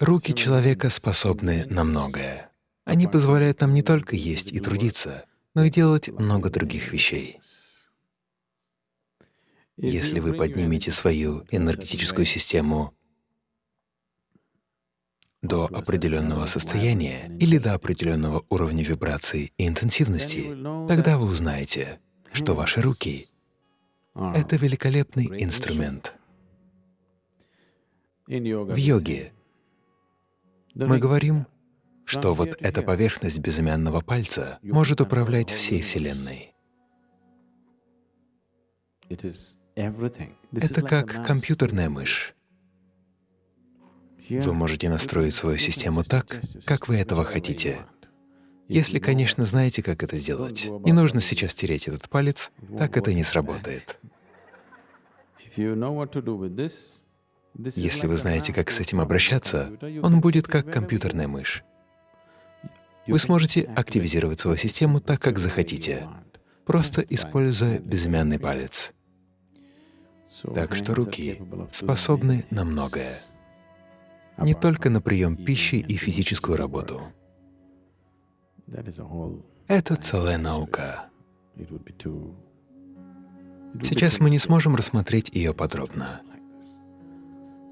Руки человека способны на многое. Они позволяют нам не только есть и трудиться, но и делать много других вещей. Если вы поднимете свою энергетическую систему до определенного состояния или до определенного уровня вибрации и интенсивности, тогда вы узнаете, что ваши руки — это великолепный инструмент. В йоге мы говорим, что вот эта поверхность безымянного пальца может управлять всей Вселенной. Это как компьютерная мышь. Вы можете настроить свою систему так, как вы этого хотите. Если, конечно, знаете, как это сделать. Не нужно сейчас тереть этот палец, так это не сработает. Если вы знаете, как с этим обращаться, он будет как компьютерная мышь. Вы сможете активизировать свою систему так, как захотите, просто используя безымянный палец. Так что руки способны на многое не только на прием пищи и физическую работу. Это целая наука. Сейчас мы не сможем рассмотреть ее подробно.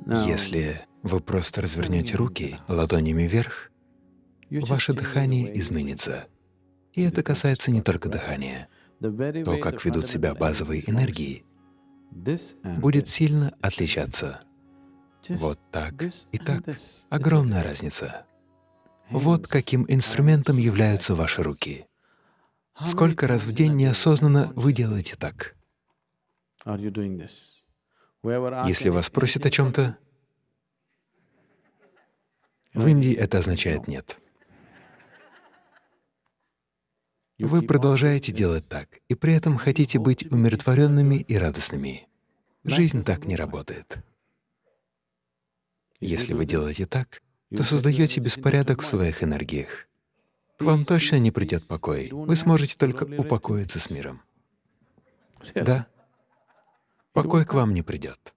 Если вы просто развернете руки ладонями вверх, ваше дыхание изменится. И это касается не только дыхания. То, как ведут себя базовые энергии, будет сильно отличаться. Вот так и так. Огромная разница. Вот каким инструментом являются ваши руки. Сколько раз в день неосознанно вы делаете так? Если вас просят о чем-то, в Индии это означает «нет». Вы продолжаете делать так, и при этом хотите быть умиротворенными и радостными. Жизнь так не работает. Если вы делаете так, то создаете беспорядок в своих энергиях. К вам точно не придет покой. Вы сможете только упокоиться с миром. Да, покой к вам не придет.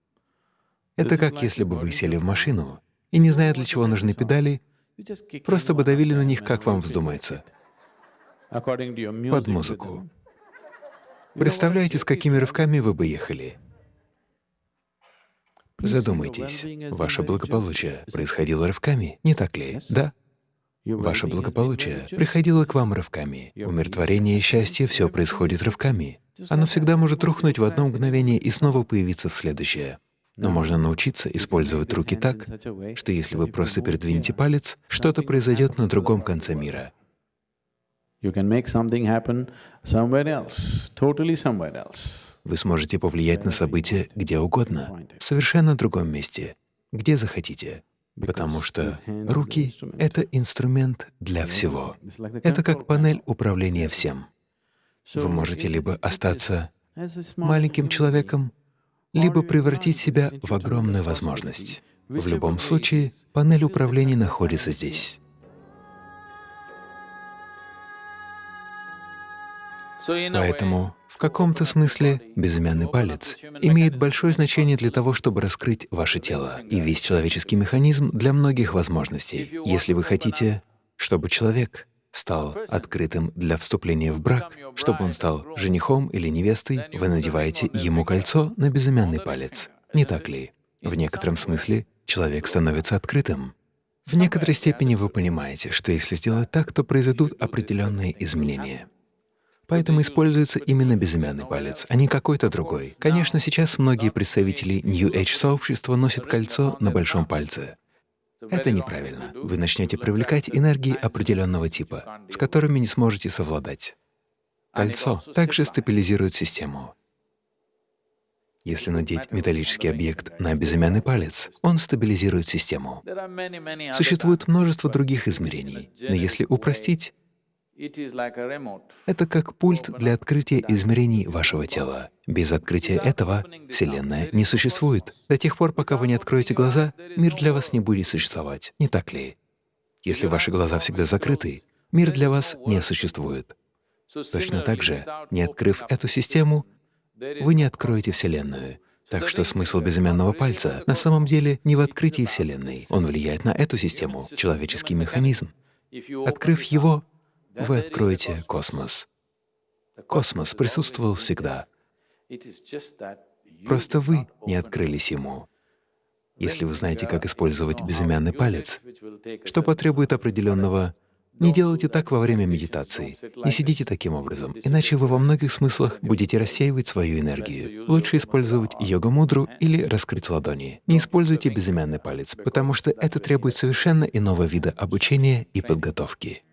Это как если бы вы сели в машину и, не зная, для чего нужны педали, просто бы давили на них, как вам вздумается, под музыку. Представляете, с какими рывками вы бы ехали? Задумайтесь, ваше благополучие происходило рывками, не так ли? Да? Ваше благополучие приходило к вам рывками. Умиротворение и счастье — все происходит рывками. Оно всегда может рухнуть в одно мгновение и снова появиться в следующее. Но можно научиться использовать руки так, что если вы просто передвинете палец, что-то произойдет на другом конце мира. Вы сможете повлиять на события где угодно, в совершенно другом месте, где захотите, потому что руки — это инструмент для всего. Это как панель управления всем. Вы можете либо остаться маленьким человеком, либо превратить себя в огромную возможность. В любом случае, панель управления находится здесь. Поэтому в каком-то смысле безымянный палец имеет большое значение для того, чтобы раскрыть ваше тело и весь человеческий механизм для многих возможностей. Если вы хотите, чтобы человек стал открытым для вступления в брак, чтобы он стал женихом или невестой, вы надеваете ему кольцо на безымянный палец. Не так ли? В некотором смысле человек становится открытым. В некоторой степени вы понимаете, что если сделать так, то произойдут определенные изменения. Поэтому используется именно безымянный палец, а не какой-то другой. Конечно, сейчас многие представители New Age сообщества носят кольцо на большом пальце. Это неправильно. Вы начнете привлекать энергии определенного типа, с которыми не сможете совладать. Кольцо также стабилизирует систему. Если надеть металлический объект на безымянный палец, он стабилизирует систему. Существует множество других измерений, но если упростить, это как пульт для открытия измерений вашего тела. Без открытия этого Вселенная не существует. До тех пор, пока вы не откроете глаза, мир для вас не будет существовать, не так ли? Если ваши глаза всегда закрыты, мир для вас не существует. Точно так же, не открыв эту систему, вы не откроете Вселенную. Так что смысл безымянного пальца на самом деле не в открытии Вселенной. Он влияет на эту систему, человеческий механизм. Открыв его, вы откроете космос. Космос присутствовал всегда. Просто вы не открылись ему. Если вы знаете, как использовать безымянный палец, что потребует определенного не делайте так во время медитации. Не сидите таким образом, иначе вы во многих смыслах будете рассеивать свою энергию. Лучше использовать йога-мудру или раскрыть ладони. Не используйте безымянный палец, потому что это требует совершенно иного вида обучения и подготовки.